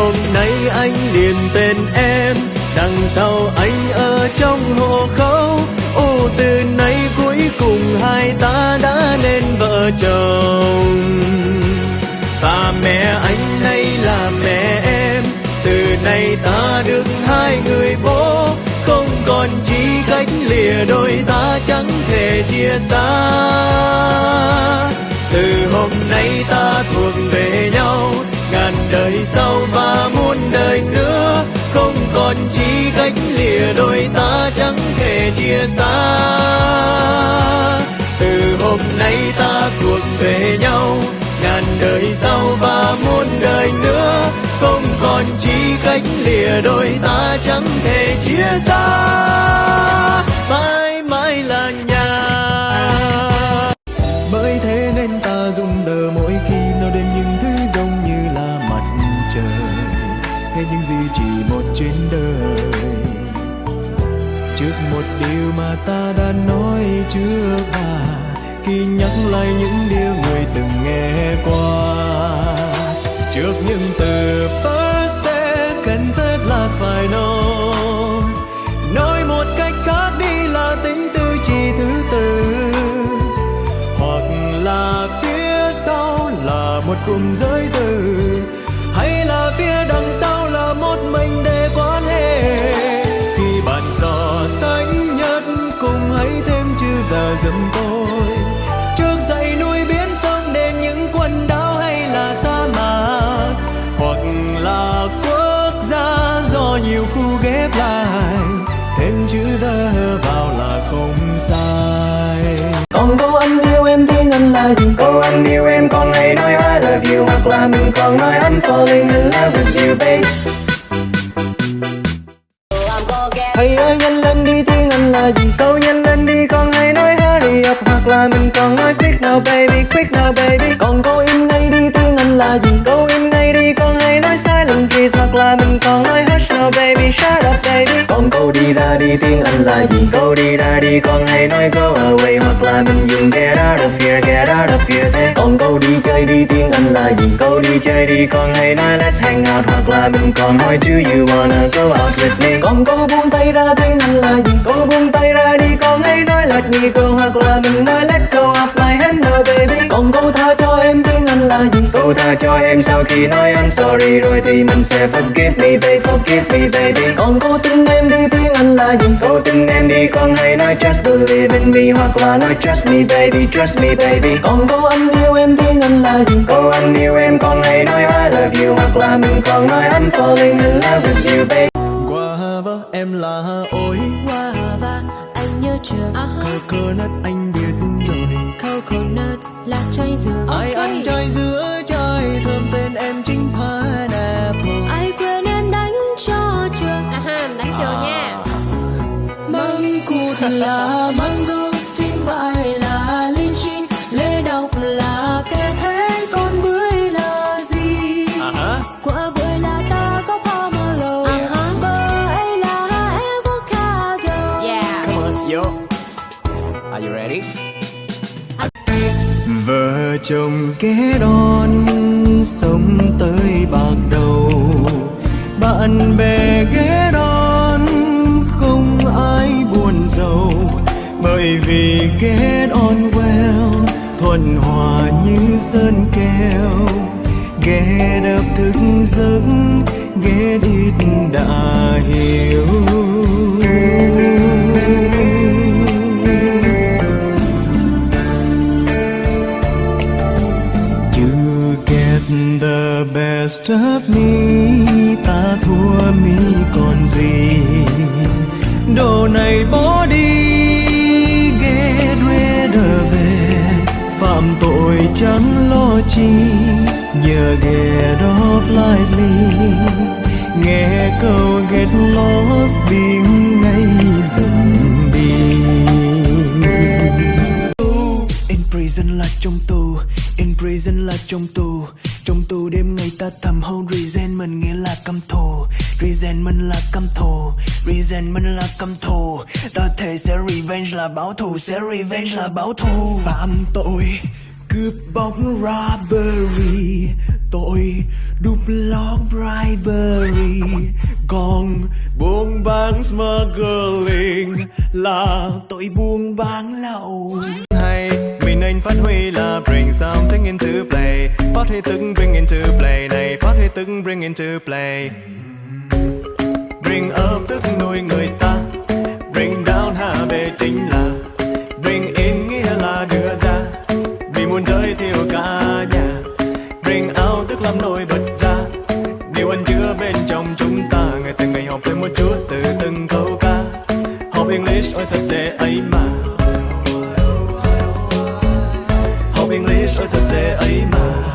hôm nay anh điền tên em. Đằng sau anh ở trong hộ khẩu ô từ nay cuối cùng hai ta đã nên vợ chồng. Ta mẹ anh nay là mẹ em, từ nay ta được hai người bố. Không còn chỉ cách lìa đôi ta chẳng thể chia xa. Từ hôm nay ta thuộc về nhau ngàn đời sau và muôn đời nữa. Không còn chỉ cách lìa đôi ta chẳng thể chia xa. Từ hôm nay ta thuộc về nhau, ngàn đời sau và muôn đời nữa. Không còn chỉ cách lìa đôi ta chẳng thể chia xa. Mãi mãi là nhà. Bởi thế nên ta dùng từ mỗi khi gì chỉ một trên đời. Trước một điều mà ta đã nói trước bà, khi nhắc lại những điều người từng nghe qua. Trước những từ first second third last final nói. Một cách khác đi là tính từ chỉ thứ tư. Hoặc là phía sau là một cụm giới từ hay là phía đằng sau là một mình để quan hệ khi bạn so sánh nhất cùng hãy thêm chữ là dâm tôi. Trước dậy núi biến sông đến những quần đảo hay là sa mạc? Hoặc là quốc gia do nhiều khu ghép lại? Thêm chữ the vào là không sai còn cô anh yêu em tiếng anh là gì? Cô anh yêu em còn hay nói I love you. Hoặc là mình còn nói I'm falling in love with you babe. Thầy ơi nhanh lên đi tiếng anh là gì? Câu nhanh lên đi con hay nói hurry up. Hoặc là mình còn nói quick now baby quick now baby. Còn cô đi ra đi, tiếng anh là gì? Câu đi ra đi, con hay nói go away, Hoặc là mình dùng get out of here, get out of here thế. Còn câu đi chơi đi, tiếng anh là gì? Câu đi chơi đi, con hay nói let's hang out, Hoặc là mình còn hỏi do you wanna go out with me. Còn câu buông tay ra, tiếng anh là gì em sau khi nói I'm sorry Rồi thì mình sẽ forgive me babe Forgive me baby. Còn cô tin em đi tiếng anh là gì? Cô tin em đi con hãy nói just believe in me Hoặc là nói trust me baby Trust me baby. Còn cô anh yêu em tiếng anh là gì? Cô anh yêu em con hãy nói I love you Hoặc là mình còn nói I'm falling in love with you babe qua vợ em là Hoa và anh nhớ trường coconut anh biết rồi. Coconut là trái dừa ai Ok. ăn trái giữa trái thơm tên em chính pineapple Ai quên em đánh cho trường À ha, đánh trường nha. Măng cụt là vợ chồng kế đón sống tới bạc đầu. Bạn bè ghé đón không ai buồn giàu. Bởi vì ghé đón well thuần hòa như sơn keo. Ghé đập thức giấc, ghé đít đã best of me, Ta thua mi còn gì? Đồ này bỏ đi Get rid of it Phạm tội chẳng lo chi, Nhờ get off lightly. Nghe câu get lost biến ngay dần đi. In prison là trong tù, In prison là trong tù Trong tù để ta thầm hôn. Resentment nghĩa là căm thù. Resentment là căm thù. Resentment là căm thù. Ta thề sẽ revenge là báo thù. Sẽ revenge là báo thù. Phạm tội. Cướp bóc robbery. Tội. Đục lót bribery. Còn buôn bán smuggling là tội buôn bán lậu. Hay mình nên phát huy là bring something into play. Phát huy tức bring into play này, phát huy tức bring into play. Bring up tức nuôi người ta. Bring down hạ bề chính là. Bring in nghĩa là đưa ra. Vì muốn giới thiệu cả nhà. Bring out tức làm nổi bật ra. Điều anh chứa bên trong chúng ta ngày từng ngày học thêm một chút. יש עוד הצעימה.